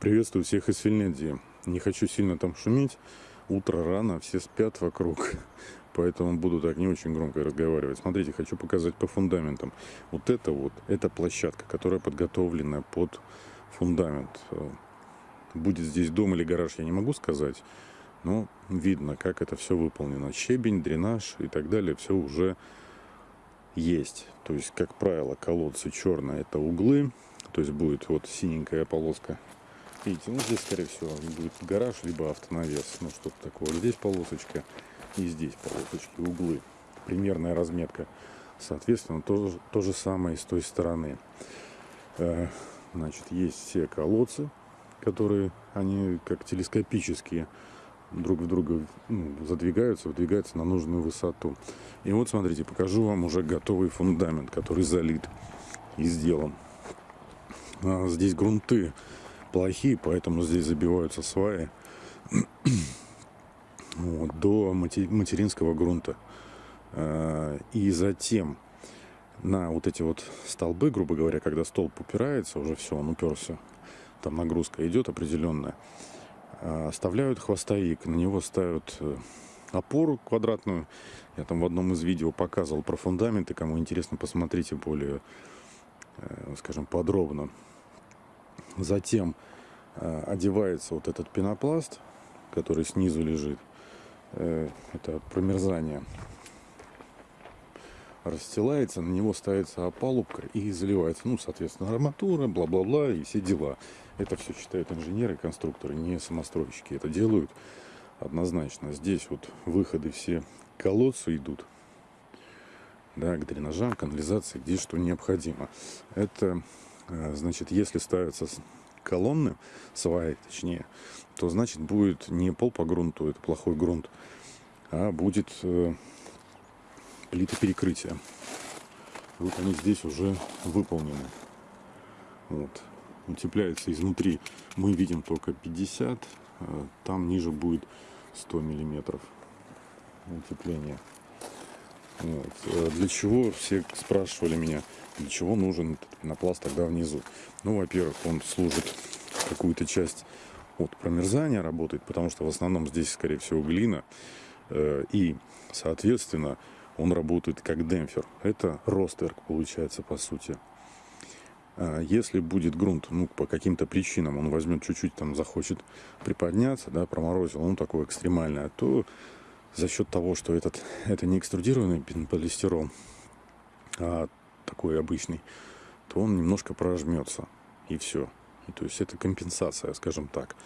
Приветствую всех из Финляндии. Не хочу сильно там шуметь. Утро рано, все спят вокруг. Поэтому буду так не очень громко разговаривать. Смотрите, хочу показать по фундаментам. Вот это вот, это площадка, которая подготовлена под фундамент. Будет здесь дом или гараж, я не могу сказать. Но видно, как это все выполнено. Щебень, дренаж и так далее, все уже есть. То есть, как правило, колодцы черные это углы. То есть будет вот синенькая полоска Видите, ну здесь, скорее всего, будет гараж, либо автонавес. Ну, что-то такое. Здесь полосочка и здесь полосочки, углы. Примерная разметка. Соответственно, то, то же самое и с той стороны. Э, значит, есть все колодцы, которые, они как телескопические, друг в друга ну, задвигаются, выдвигаются на нужную высоту. И вот, смотрите, покажу вам уже готовый фундамент, который залит и сделан. А здесь грунты плохие, поэтому здесь забиваются сваи вот, до материнского грунта. А, и затем на вот эти вот столбы, грубо говоря, когда столб упирается, уже все, он уперся, там нагрузка идет определенная, а, оставляют хвостовик, на него ставят э, опору квадратную. Я там в одном из видео показывал про фундаменты, кому интересно, посмотрите более, э, скажем, подробно. Затем э, одевается вот этот пенопласт, который снизу лежит. Э, это промерзание. Расстилается, на него ставится опалубка и заливается, ну, соответственно, арматура, бла-бла-бла и все дела. Это все считают инженеры, конструкторы, не самостройщики. Это делают однозначно. Здесь вот выходы все колодцы идут да, к дренажам, канализации, где что необходимо. Это значит, если ставятся колонны, сваи точнее, то значит будет не пол по грунту, это плохой грунт, а будет э, плита перекрытия. Вот они здесь уже выполнены. Вот. Утепляется изнутри. Мы видим только 50, э, там ниже будет 100 миллиметров утепления. Вот. Э, для чего все спрашивали меня, для чего нужен этот пенопласт тогда внизу? Ну, во-первых, он служит какую-то часть от промерзания работает, потому что в основном здесь, скорее всего, глина. Э, и, соответственно, он работает как демпфер. Это ростерк получается, по сути. А если будет грунт, ну, по каким-то причинам, он возьмет чуть-чуть, там, захочет приподняться, да, проморозил, он такой экстремальный, то за счет того, что этот, это не экструдированный полистирол, а такой обычный, то он немножко прожмется. И все. И, то есть это компенсация, скажем так.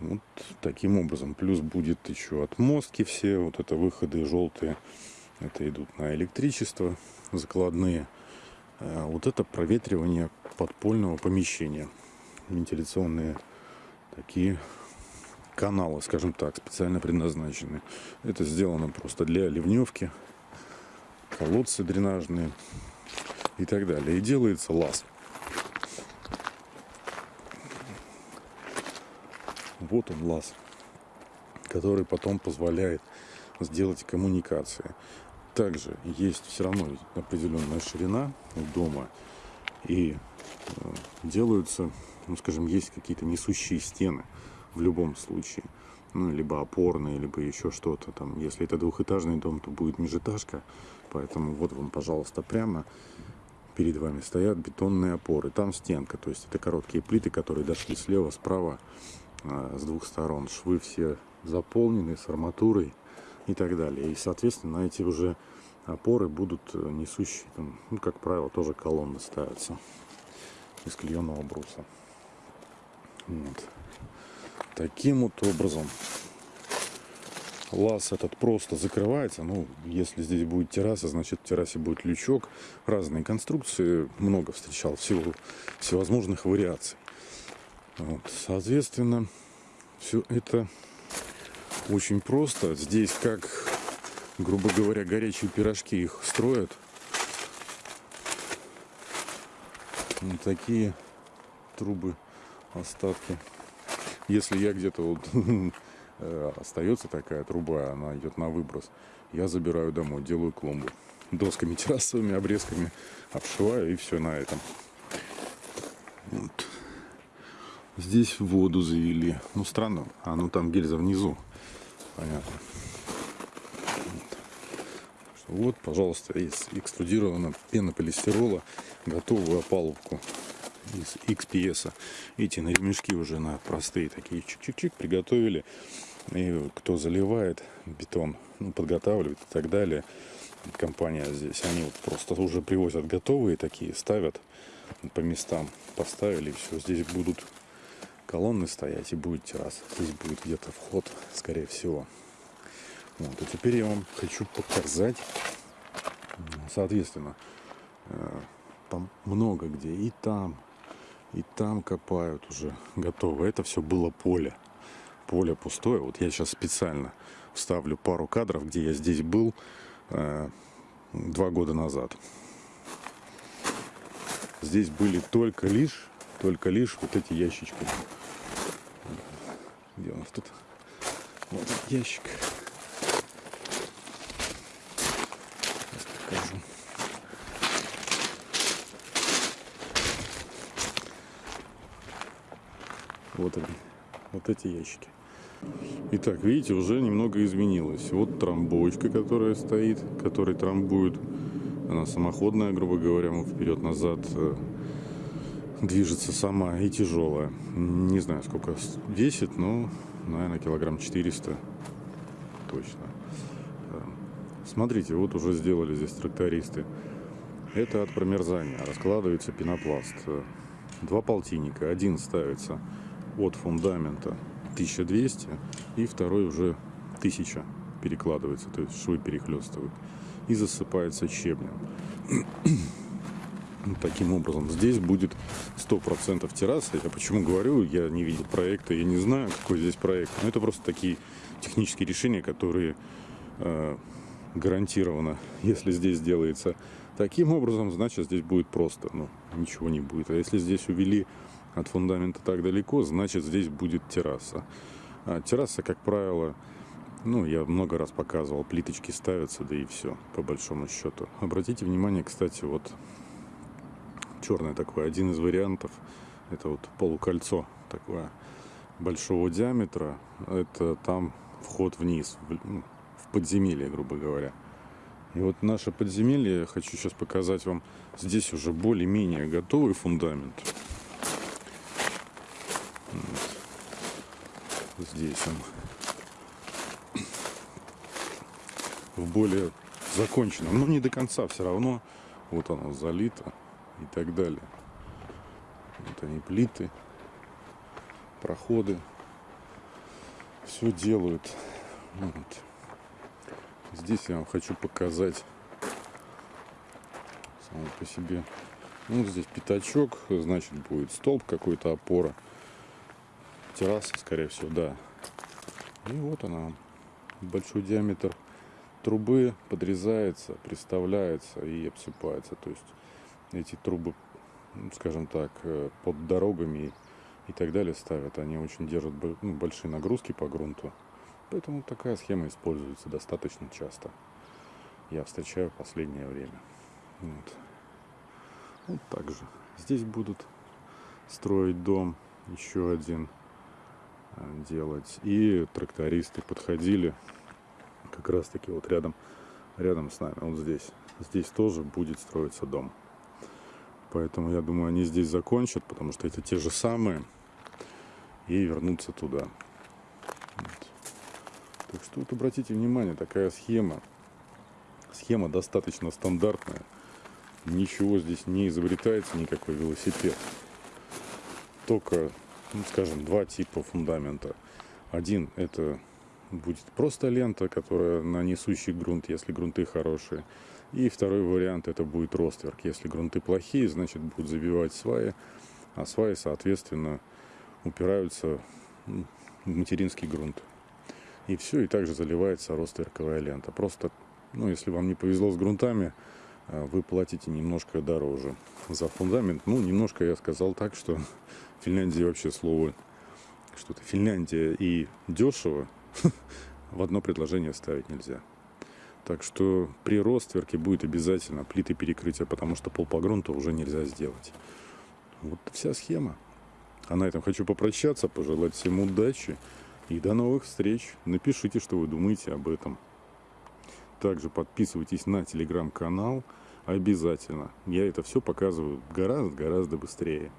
Вот таким образом. Плюс будет еще отмостки все, вот это выходы желтые. Это идут на электричество закладные. А вот это проветривание подпольного помещения. Вентиляционные такие каналы, скажем так, специально предназначены. Это сделано просто для ливневки, колодцы дренажные и так далее. И делается лаз. Вот он лаз, который потом позволяет сделать коммуникации. Также есть все равно определенная ширина дома и э, делаются, ну скажем, есть какие-то несущие стены в любом случае. Ну, либо опорные, либо еще что-то там. Если это двухэтажный дом, то будет межэтажка. Поэтому вот вам, пожалуйста, прямо перед вами стоят бетонные опоры. Там стенка, то есть это короткие плиты, которые дошли слева, справа, а, с двух сторон. Швы все заполнены с арматурой и так далее. И, соответственно, эти уже опоры будут э, несущие, там, ну, как правило, тоже колонны ставятся из клееного бруса. Вот таким вот образом лаз этот просто закрывается. Ну, если здесь будет терраса, значит в террасе будет лючок. Разные конструкции, много встречал, всего, всевозможных вариаций. Вот, соответственно, все это очень просто. Здесь как, грубо говоря, горячие пирожки их строят. Вот такие трубы, остатки если я где-то вот э, остается такая труба, она идет на выброс, я забираю домой, делаю клумбу. Досками террасовыми, обрезками обшиваю и все на этом. Вот. Здесь воду завели. Ну, странно. А, ну там гильза внизу. Понятно. Вот, вот пожалуйста, из экструдированного пенополистирола готовую опалубку из XPS. Эти на ремешки уже на простые такие чик-чик-чик приготовили. И кто заливает бетон, ну, подготавливает и так далее. Компания здесь, они вот просто уже привозят готовые такие, ставят по местам, поставили, и все. Здесь будут колонны стоять и будет терраса. Здесь будет где-то вход, скорее всего. Вот. А теперь я вам хочу показать, соответственно, э, много где и там, и там копают уже готово. Это все было поле. Поле пустое. Вот я сейчас специально вставлю пару кадров, где я здесь был э, два года назад. Здесь были только лишь, только лишь вот эти ящички. Где у нас тут? Вот ящик. Сейчас покажу. Вот они. Вот эти ящики. Итак, видите, уже немного изменилось. Вот трамбовочка, которая стоит, которая трамбует. Она самоходная, грубо говоря, вперед-назад э, движется сама и тяжелая. Не знаю, сколько весит, но, наверное, килограмм 400 точно. Э, смотрите, вот уже сделали здесь трактористы. Это от промерзания. Раскладывается пенопласт. Два полтинника. Один ставится от фундамента 1200 и второй уже 1000 перекладывается, то есть швы перехлестывают и засыпается щебнем. Таким образом, здесь будет 100% терраса. Я почему говорю, я не видел проекта, я не знаю, какой здесь проект. Но это просто такие технические решения, которые э, гарантированно, если здесь делается таким образом, значит здесь будет просто, ну, ничего не будет. А если здесь увели от фундамента так далеко, значит здесь будет терраса. А терраса, как правило, ну, я много раз показывал, плиточки ставятся, да и все, по большому счету. Обратите внимание, кстати, вот черное такое, один из вариантов, это вот полукольцо такое большого диаметра, это там вход вниз, в, ну, в подземелье, грубо говоря. И вот наше подземелье, хочу сейчас показать вам, здесь уже более-менее готовый фундамент. Здесь он в более законченном, но не до конца все равно. Вот оно залито и так далее. Вот они плиты, проходы. Все делают. Вот. Здесь я вам хочу показать само по себе. Ну, здесь пятачок, значит будет столб какой-то, опора. Терраса, скорее всего, да. И вот она, большой диаметр трубы подрезается, приставляется и обсыпается. То есть эти трубы, ну, скажем так, э, под дорогами и так далее ставят. Они очень держат ну, большие нагрузки по грунту. Поэтому такая схема используется достаточно часто. Я встречаю в последнее время. Вот. вот так же. Здесь будут строить дом еще один делать. И трактористы подходили как раз таки вот рядом, рядом с нами, вот здесь. Здесь тоже будет строиться дом. Поэтому я думаю, они здесь закончат, потому что это те же самые. И вернутся туда. Вот. Так что вот обратите внимание, такая схема. Схема достаточно стандартная. Ничего здесь не изобретается, никакой велосипед. Только, ну, скажем, два типа фундамента. Один это будет просто лента, которая на несущий грунт, если грунты хорошие. И второй вариант это будет ростверк. Если грунты плохие, значит будут забивать сваи, а сваи, соответственно, упираются в материнский грунт. И все, и также заливается ростверковая лента. Просто, ну, если вам не повезло с грунтами, а, вы платите немножко дороже за фундамент. Ну, немножко я сказал так, что Финляндии вообще слово что-то Финляндия и дешево в одно предложение ставить нельзя. Так что при ростверке будет обязательно плиты перекрытия, потому что пол по грунту уже нельзя сделать. Вот вся схема. А на этом хочу попрощаться, пожелать всем удачи и до новых встреч. Напишите, что вы думаете об этом. Также подписывайтесь на телеграм-канал обязательно. Я это все показываю гораздо-гораздо быстрее.